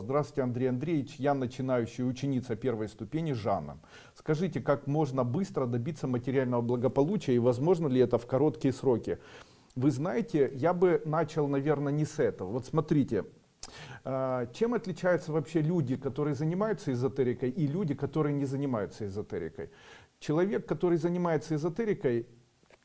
Здравствуйте, Андрей Андреевич. Я начинающая ученица первой ступени Жанна. Скажите, как можно быстро добиться материального благополучия и возможно ли это в короткие сроки? Вы знаете, я бы начал, наверное, не с этого. Вот смотрите, а, чем отличаются вообще люди, которые занимаются эзотерикой и люди, которые не занимаются эзотерикой? Человек, который занимается эзотерикой,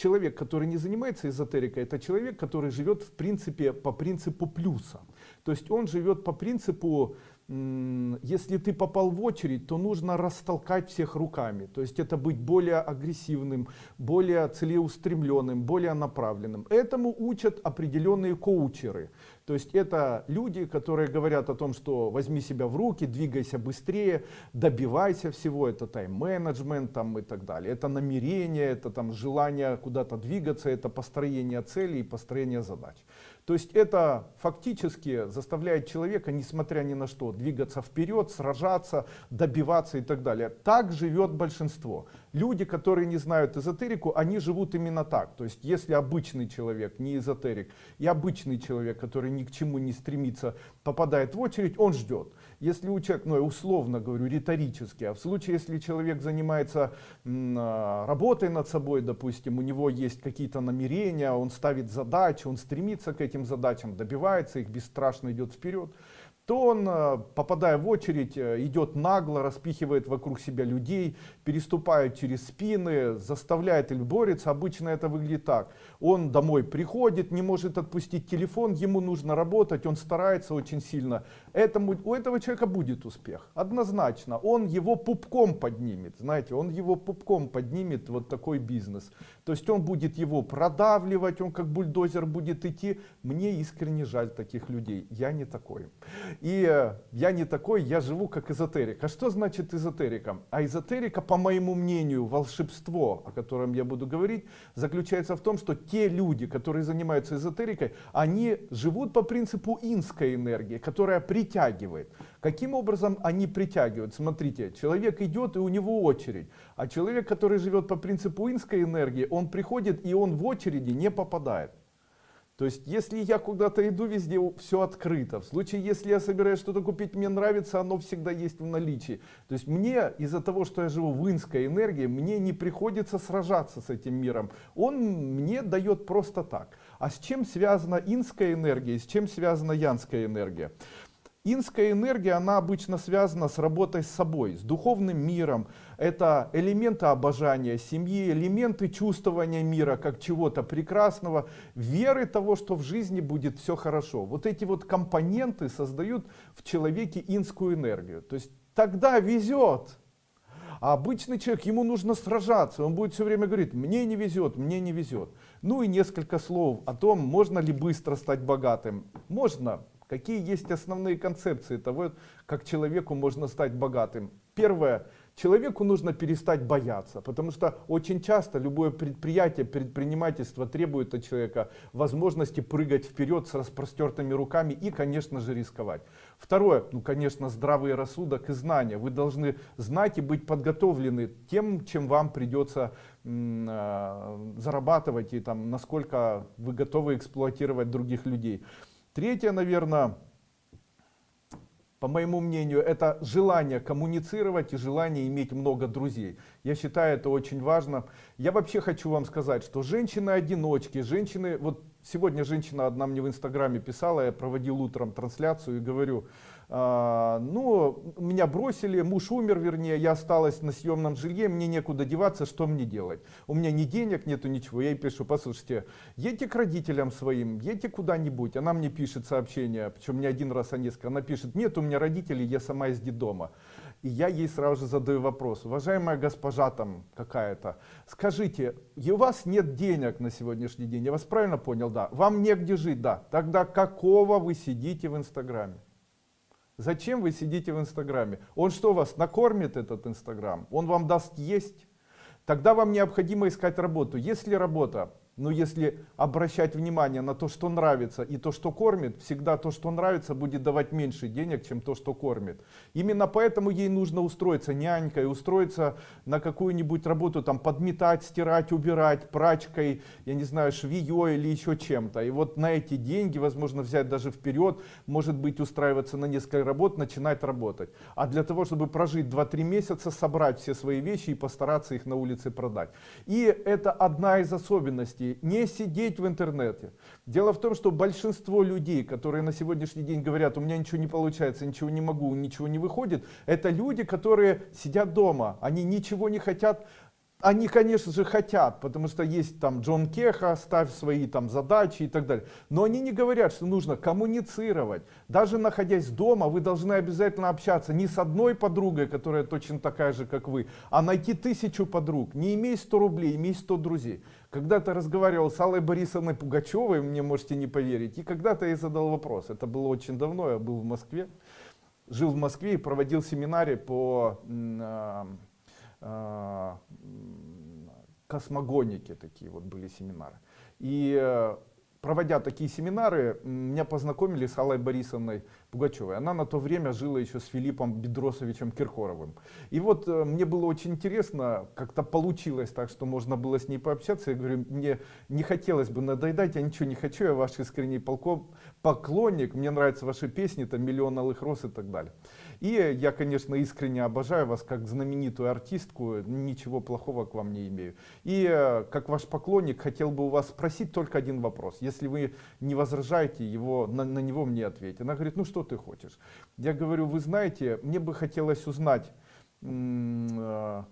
человек, который не занимается эзотерикой, это человек, который живет в принципе по принципу плюса. То есть он живет по принципу, если ты попал в очередь, то нужно растолкать всех руками. То есть это быть более агрессивным, более целеустремленным, более направленным. Этому учат определенные коучеры. То есть это люди, которые говорят о том, что возьми себя в руки, двигайся быстрее, добивайся всего. Это тайм-менеджмент там и так далее. Это намерение, это там желание куда-то двигаться, это построение целей и построение задач. То есть это фактически заставляет человека, несмотря ни на что, двигаться вперед, сражаться, добиваться и так далее. Так живет большинство. Люди, которые не знают эзотерику, они живут именно так. То есть если обычный человек, не эзотерик, и обычный человек, который ни к чему не стремится, попадает в очередь, он ждет. Если у человека, ну я условно говорю, риторически, а в случае, если человек занимается а, работой над собой, допустим, у него есть какие-то намерения, он ставит задачи, он стремится к этим задачам, добивается их, бесстрашно идет вперед, то он, э, попадая в очередь, э, идет нагло, распихивает вокруг себя людей, переступает через спины, заставляет или борется. Обычно это выглядит так. Он домой приходит, не может отпустить телефон, ему нужно работать, он старается очень сильно. Этому, у этого человека будет успех, однозначно. Он его пупком поднимет, знаете, он его пупком поднимет, вот такой бизнес. То есть он будет его продавливать, он как бульдозер будет идти. Мне искренне жаль таких людей, я не такой. И э, я не такой, я живу как эзотерик. А что значит эзотерика? А эзотерика, по моему мнению, волшебство, о котором я буду говорить, заключается в том, что те люди, которые занимаются эзотерикой, они живут по принципу инской энергии, которая притягивает. Каким образом они притягивают? Смотрите, человек идет и у него очередь. А человек, который живет по принципу инской энергии, он приходит и он в очереди не попадает. То есть, если я куда-то иду, везде все открыто. В случае, если я собираюсь что-то купить, мне нравится, оно всегда есть в наличии. То есть, мне из-за того, что я живу в инской энергии, мне не приходится сражаться с этим миром. Он мне дает просто так. А с чем связана инская энергия, с чем связана янская энергия? Инская энергия, она обычно связана с работой с собой, с духовным миром. Это элементы обожания семьи, элементы чувствования мира как чего-то прекрасного, веры того, что в жизни будет все хорошо. Вот эти вот компоненты создают в человеке инскую энергию. То есть тогда везет. А обычный человек, ему нужно сражаться, он будет все время говорить, мне не везет, мне не везет. Ну и несколько слов о том, можно ли быстро стать богатым. Можно, Какие есть основные концепции того, как человеку можно стать богатым? Первое. Человеку нужно перестать бояться, потому что очень часто любое предприятие, предпринимательство требует от человека возможности прыгать вперед с распростертыми руками и, конечно же, рисковать. Второе, ну, конечно, здравый рассудок и знания. Вы должны знать и быть подготовлены тем, чем вам придется э, зарабатывать и там, насколько вы готовы эксплуатировать других людей. Третье, наверное, по моему мнению, это желание коммуницировать и желание иметь много друзей. Я считаю это очень важно. Я вообще хочу вам сказать, что женщины-одиночки, женщины, вот сегодня женщина одна мне в инстаграме писала, я проводил утром трансляцию и говорю, ну, меня бросили, муж умер, вернее, я осталась на съемном жилье, мне некуда деваться, что мне делать? У меня ни денег нету, ничего. Я ей пишу, послушайте, едьте к родителям своим, едьте куда-нибудь. Она мне пишет сообщение, причем не один раз, а несколько. Она пишет, нет у меня родителей, я сама из детдома. И я ей сразу же задаю вопрос, уважаемая госпожа там какая-то, скажите, у вас нет денег на сегодняшний день, я вас правильно понял, да, вам негде жить, да, тогда какого вы сидите в Инстаграме? Зачем вы сидите в Инстаграме? Он что вас накормит этот Инстаграм? Он вам даст есть? Тогда вам необходимо искать работу. Если работа, Но если обращать внимание на то, что нравится и то, что кормит, всегда то, что нравится, будет давать меньше денег, чем то, что кормит. Именно поэтому ей нужно устроиться нянькой, устроиться на какую-нибудь работу, там подметать, стирать, убирать, прачкой, я не знаю, швеей или еще чем-то. И вот на эти деньги, возможно, взять даже вперед, может быть, устраиваться на несколько работ, начинать работать. А для того, чтобы прожить 2-3 месяца, собрать все свои вещи и постараться их на улице продать. И это одна из особенностей. Не сидеть в интернете. Дело в том, что большинство людей, которые на сегодняшний день говорят, у меня ничего не получается, ничего не могу, ничего не выходит, это люди, которые сидят дома. Они ничего не хотят они, конечно же, хотят, потому что есть там Джон Кеха, ставь свои там задачи и так далее. Но они не говорят, что нужно коммуницировать. Даже находясь дома, вы должны обязательно общаться не с одной подругой, которая точно такая же, как вы, а найти тысячу подруг. Не имей 100 рублей, имей 100 друзей. Когда-то разговаривал с Аллой Борисовной Пугачевой, мне можете не поверить, и когда-то я задал вопрос. Это было очень давно, я был в Москве. Жил в Москве и проводил семинары по а, а, космогоники такие вот были семинары. И э, проводя такие семинары, меня познакомили с Аллой Борисовной Пугачевой. Она на то время жила еще с Филиппом Бедросовичем Киркоровым. И вот э, мне было очень интересно, как-то получилось так, что можно было с ней пообщаться. Я говорю, мне не хотелось бы надоедать, я ничего не хочу, я ваш искренний полков, поклонник, мне нравятся ваши песни, там «Миллион алых роз» и так далее. И я, конечно, искренне обожаю вас как знаменитую артистку, ничего плохого к вам не имею. И э, как ваш поклонник хотел бы у вас спросить только один вопрос. Если вы не возражаете, его, на, на него мне ответьте. Она говорит, ну что ты хочешь? Я говорю, вы знаете, мне бы хотелось узнать, э,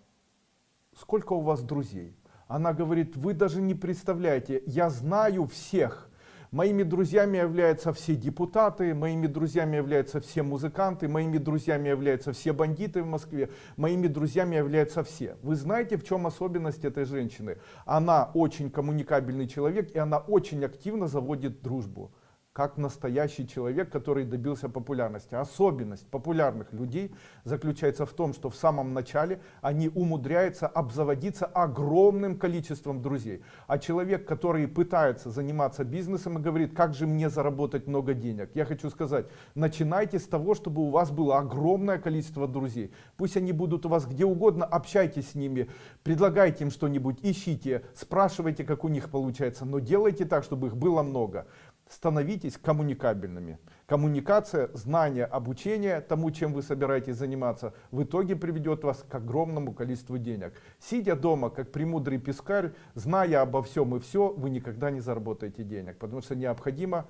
сколько у вас друзей? Она говорит, вы даже не представляете, я знаю всех. Моими друзьями являются все депутаты, моими друзьями являются все музыканты, моими друзьями являются все бандиты в Москве, моими друзьями являются все. Вы знаете, в чем особенность этой женщины? Она очень коммуникабельный человек, и она очень активно заводит дружбу как настоящий человек, который добился популярности. Особенность популярных людей заключается в том, что в самом начале они умудряются обзаводиться огромным количеством друзей. А человек, который пытается заниматься бизнесом и говорит, как же мне заработать много денег, я хочу сказать, начинайте с того, чтобы у вас было огромное количество друзей. Пусть они будут у вас где угодно, общайтесь с ними, предлагайте им что-нибудь, ищите, спрашивайте, как у них получается, но делайте так, чтобы их было много становитесь коммуникабельными. Коммуникация, знание, обучение тому, чем вы собираетесь заниматься, в итоге приведет вас к огромному количеству денег. Сидя дома, как премудрый пескарь, зная обо всем и все, вы никогда не заработаете денег, потому что необходимо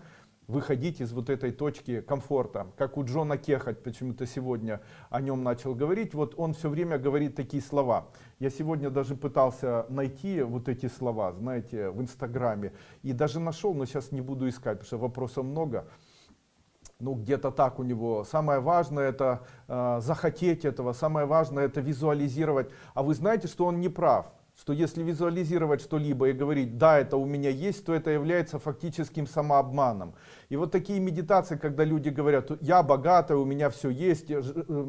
выходить из вот этой точки комфорта. Как у Джона Кехать, почему-то сегодня о нем начал говорить, вот он все время говорит такие слова. Я сегодня даже пытался найти вот эти слова, знаете, в Инстаграме, и даже нашел, но сейчас не буду искать, потому что вопросов много. Ну, где-то так у него. Самое важное это э, захотеть этого, самое важное это визуализировать. А вы знаете, что он не прав что если визуализировать что-либо и говорить, да, это у меня есть, то это является фактическим самообманом. И вот такие медитации, когда люди говорят, я богатая, у меня все есть, э,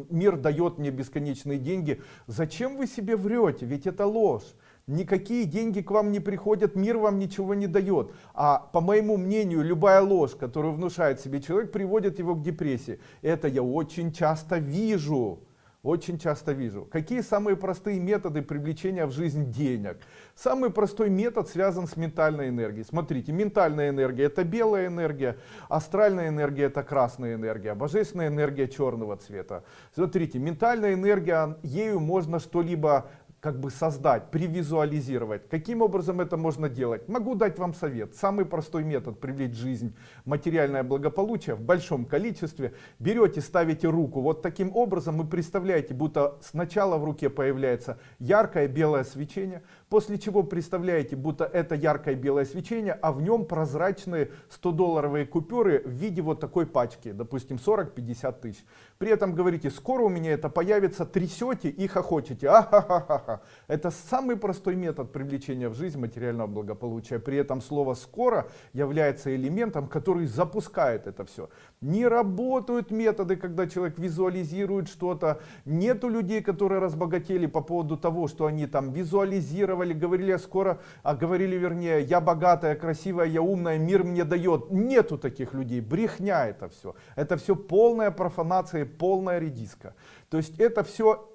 мир дает мне бесконечные деньги. Зачем вы себе врете? Ведь это ложь. Никакие деньги к вам не приходят, мир вам ничего не дает. А по моему мнению, любая ложь, которую внушает себе человек, приводит его к депрессии. Это я очень часто вижу. Очень часто вижу. Какие самые простые методы привлечения в жизнь денег? Самый простой метод связан с ментальной энергией. Смотрите, ментальная энергия это белая энергия, астральная энергия это красная энергия, божественная энергия черного цвета. Смотрите, ментальная энергия, ею можно что-либо как бы создать, привизуализировать. Каким образом это можно делать? Могу дать вам совет. Самый простой метод привлечь жизнь материальное благополучие в большом количестве. Берете, ставите руку вот таким образом и представляете, будто сначала в руке появляется яркое белое свечение, после чего представляете, будто это яркое белое свечение, а в нем прозрачные 100-долларовые купюры в виде вот такой пачки, допустим 40-50 тысяч. При этом говорите, скоро у меня это появится, трясете и хохочете. Ахахаха страха. Это самый простой метод привлечения в жизнь материального благополучия. При этом слово «скоро» является элементом, который запускает это все. Не работают методы, когда человек визуализирует что-то. Нету людей, которые разбогатели по поводу того, что они там визуализировали, говорили скоро, а говорили вернее, я богатая, красивая, я умная, мир мне дает. Нету таких людей. Брехня это все. Это все полная профанация, полная редиска. То есть это все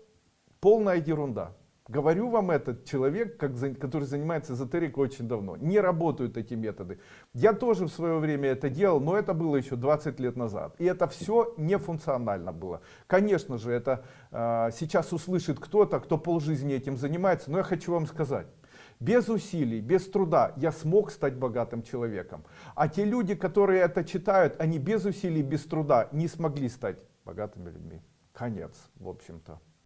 полная ерунда. Говорю вам этот человек, как, который занимается эзотерикой очень давно. Не работают эти методы. Я тоже в свое время это делал, но это было еще 20 лет назад. И это все не функционально было. Конечно же, это э, сейчас услышит кто-то, кто полжизни этим занимается. Но я хочу вам сказать. Без усилий, без труда я смог стать богатым человеком. А те люди, которые это читают, они без усилий, без труда не смогли стать богатыми людьми. Конец, в общем-то.